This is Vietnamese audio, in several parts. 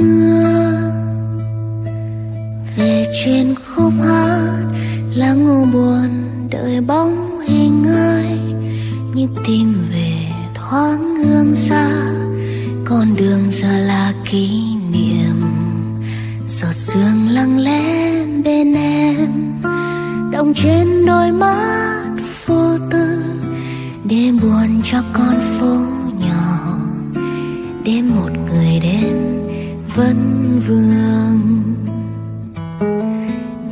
mưa. Về trên khúc hát lá ngô buồn đợi bóng hình ai. Như tìm về thoáng hương xa, con đường giờ là kỷ niệm. Giọt sương lặng lẽ bên em động trên đôi mắt vô tư. Để buồn cho con phố vẫn vương.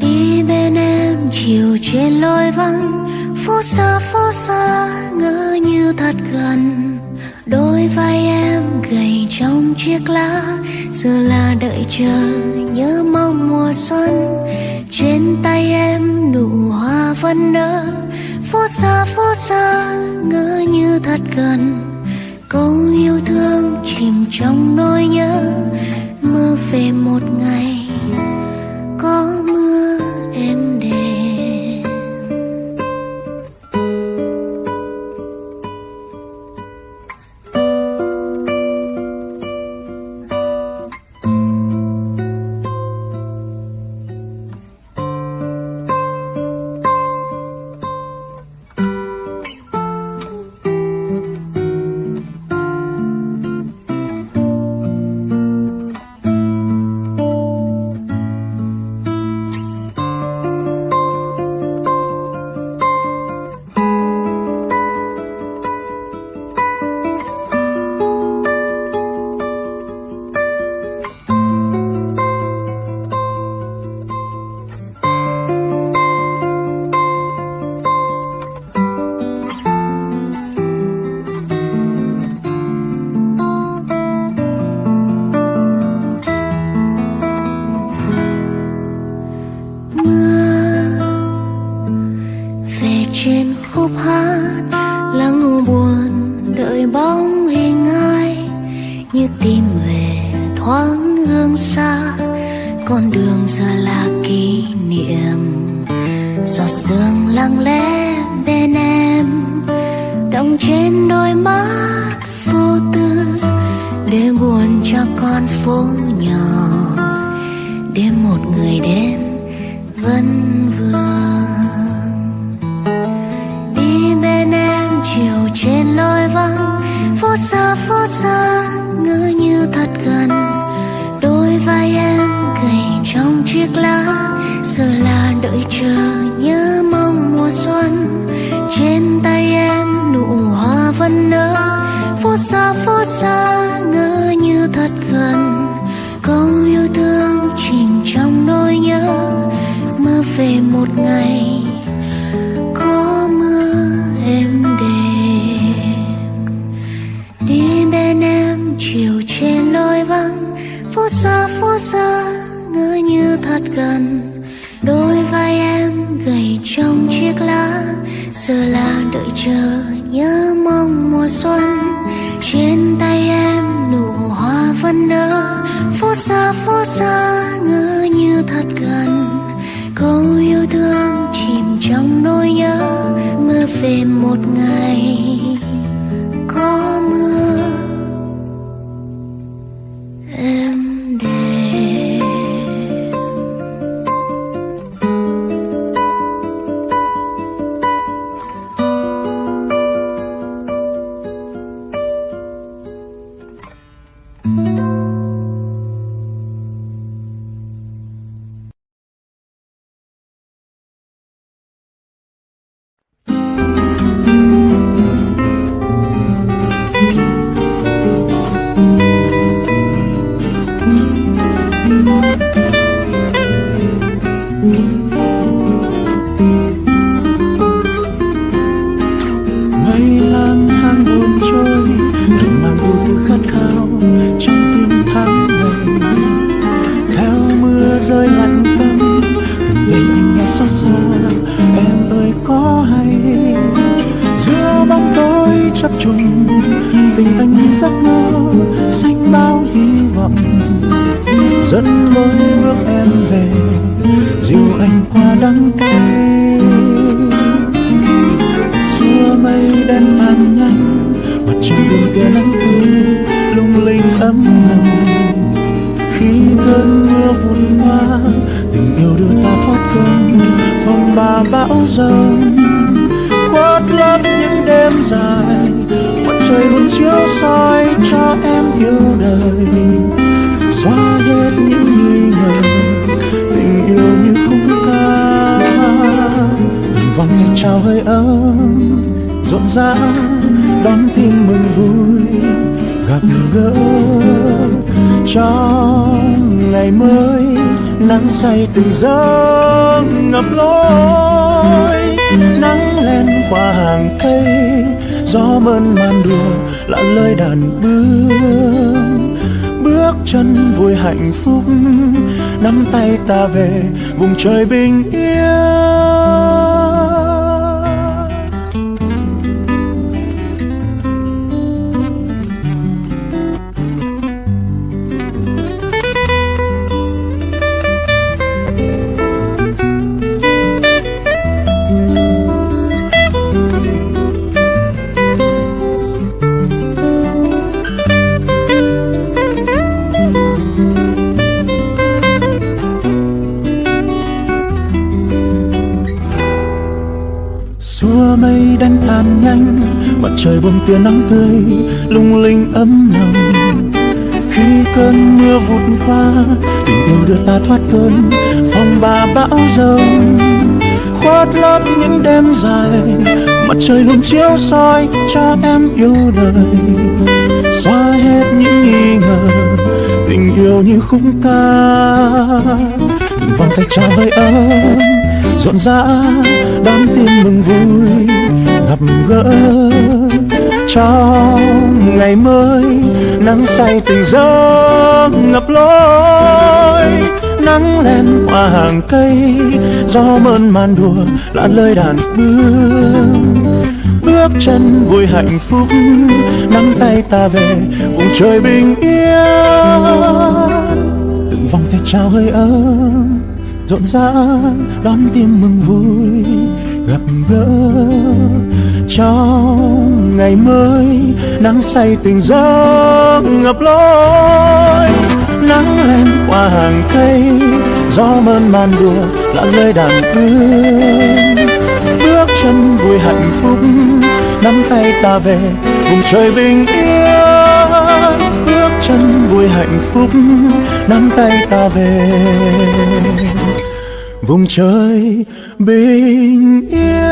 Đi bên em chiều trên lối vắng, phố xa phố xa, ngỡ như thật gần. Đôi vai em gầy trong chiếc lá, giờ là đợi chờ nhớ mong mùa xuân. Trên tay em nụ hoa vẫn nở, phố xa phố xa, ngỡ như thật gần. Câu yêu thương chìm trong nỗi nhớ mơ về một ngày. Trên khúc hát, lắng buồn đợi bóng hình ai, như tìm về thoáng hương xa, con đường giờ là kỷ niệm. Giọt sương lặng lẽ bên em động trên đôi mắt vô tư, để buồn cho con phố nhỏ. Để một người đến, vẫn phút phố xa phố xa, ngỡ như thật gần. Câu yêu thương chìm trong nỗi nhớ mơ về một ngày có mưa em đêm đi bên em, chiều trên lối vắng. Phố xa phố xa, ngỡ như thật gần. Đôi vai em gầy trong chiếc lá, giờ là đợi chờ nhớ mong mùa xuân, trên tay em nụ hoa vẫn nở. Phố xa phố xa, ngỡ như thật gần. Câu yêu thương chìm trong nỗi nhớ mơ về một ngày có mưa. Em chập trùng tình anh như giấc mơ xanh bao hy vọng. Dẫn lối bước em về, dìu anh qua đắng cay. Xua mây đen tan nhanh mặt trời đường kia nắng tươi lung linh ấm nồng khi cơn mưa vụt qua chào trao hơi ấm, rộn rã, đón tin mừng vui, gặp gỡ trong ngày mới, nắng say từng giấc ngập lối, nắng lên qua hàng cây, gió mơn man đùa là lời đàn bướm bước chân vui hạnh phúc, nắm tay ta về, vùng trời bình yên. Mưa mây đánh tan nhanh, mặt trời buông tia nắng tươi, lung linh ấm lòng. khi cơn mưa vụt qua, tình yêu đưa ta thoát cơn, phong ba bão giông khoát lớp những đêm dài, mặt trời luôn chiếu soi cho em yêu đời. Xóa hết những nghi ngờ, tình yêu như khúc ca. Từng vòng tay trao hơi ấm rộn rã, đón tin mừng vui, gặp gỡ trong ngày mới. Nắng say từng giấc ngập lối, nắng lên qua hàng cây, gió mơn man đùa là lời đàn bướm bước chân vui hạnh phúc, nắm tay ta về, vùng trời bình yên. Từng vòng tay trao hơi ấm rộn rã, đón tim mừng vui, gặp gỡ trong ngày mới. Nắng say từng giấc ngập lối, nắng lên qua hàng cây, gió mơn man đùa là nơi đàn bướm bước chân vui hạnh phúc, nắm tay ta về, vùng trời bình yên phúc nắm tay ta về. Vùng trời bình yên.